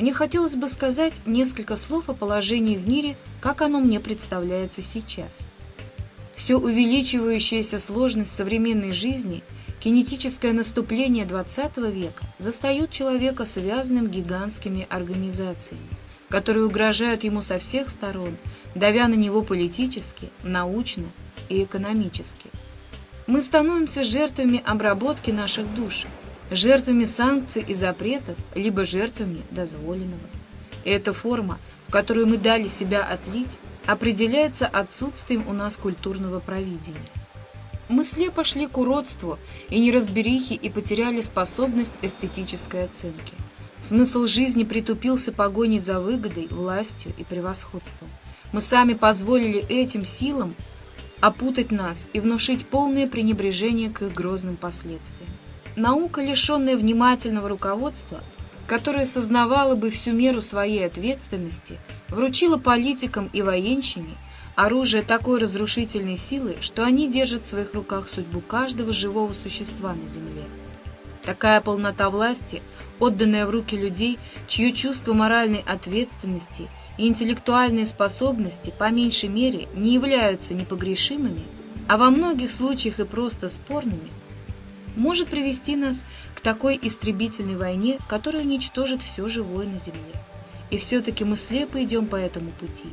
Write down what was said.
мне хотелось бы сказать несколько слов о положении в мире, как оно мне представляется сейчас. Все увеличивающаяся сложность современной жизни, кинетическое наступление XX века застают человека связанным гигантскими организациями, которые угрожают ему со всех сторон, давя на него политически, научно и экономически. Мы становимся жертвами обработки наших душ, жертвами санкций и запретов, либо жертвами дозволенного. И эта форма, в которую мы дали себя отлить, определяется отсутствием у нас культурного провидения. Мы слепо шли к уродству и неразберихе и потеряли способность эстетической оценки. Смысл жизни притупился погоней за выгодой, властью и превосходством. Мы сами позволили этим силам опутать нас и внушить полное пренебрежение к их грозным последствиям. Наука, лишенная внимательного руководства, которое сознавало бы всю меру своей ответственности, вручила политикам и военщине оружие такой разрушительной силы, что они держат в своих руках судьбу каждого живого существа на земле. Такая полнота власти, отданная в руки людей, чье чувство моральной ответственности и интеллектуальные способности по меньшей мере не являются непогрешимыми, а во многих случаях и просто спорными, может привести нас к такой истребительной войне, которая уничтожит все живое на Земле. И все-таки мы слепо идем по этому пути.